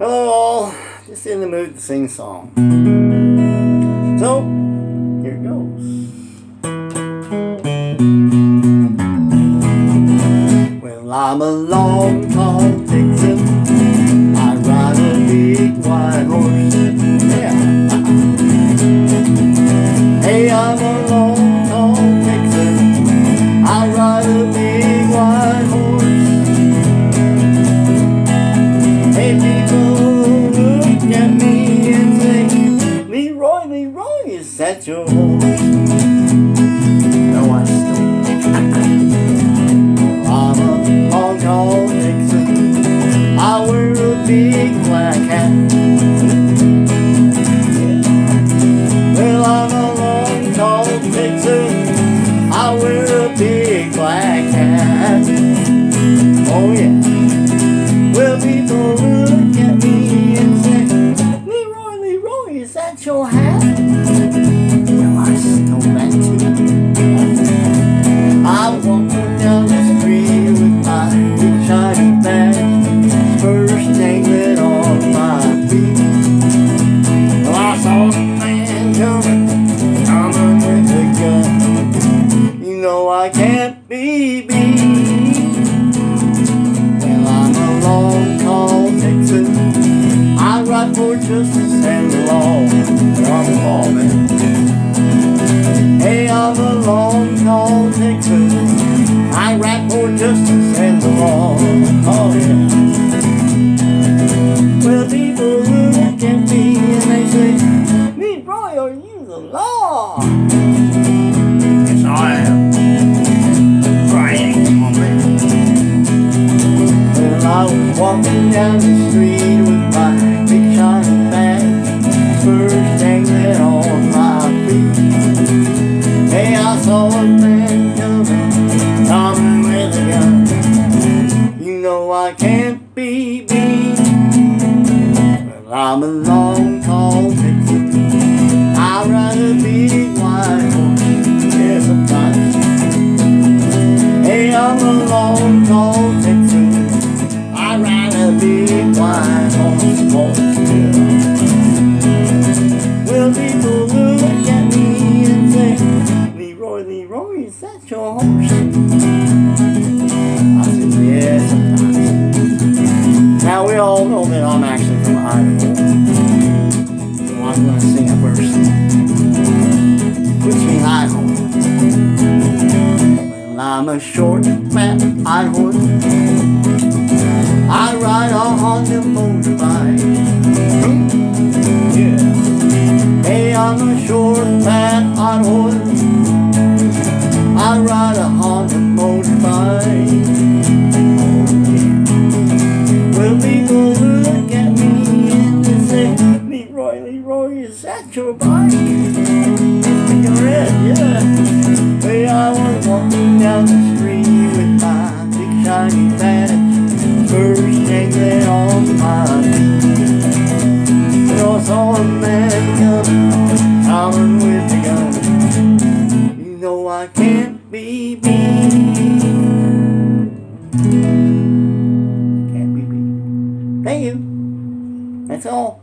Hello all, just in the mood to sing a song. So, here it goes. Well, I'm a long, tall Texan. Is that your horse? No, I'm a. I wear a big black hat. Well, I'm a. I wear a big black hat. Oh yeah. Well, people look at me and say, Leroy, Leroy, is that your hat? Law. I'm a long-called Nixon. I write for justice and the law man. Hey, I'm a long, tall Texan. I rap for justice and the law. Oh, yeah. Well, people look at me and they say, Leroy, are you the law? Down the street with my big shiny bag, first dangling on my feet. Hey, I saw a man coming, coming with a gun. You know I can't be beat. Well, I'm a long, tall big white horse, horse, yeah. Well, people look at me and say, Leroy, Leroy, is that your horse? I said, sometimes. Now, we all know that I'm actually from Idaho. So I'm going to sing a verse. Which means Idaho. Well, I'm a short, fat Idaho. Hey, I'm a short, fat Idaho. I ride a Honda motorbike. Oh, people look at me and they say, Leroy, Leroy, is that your bike? It's red, yeah. Hey, 走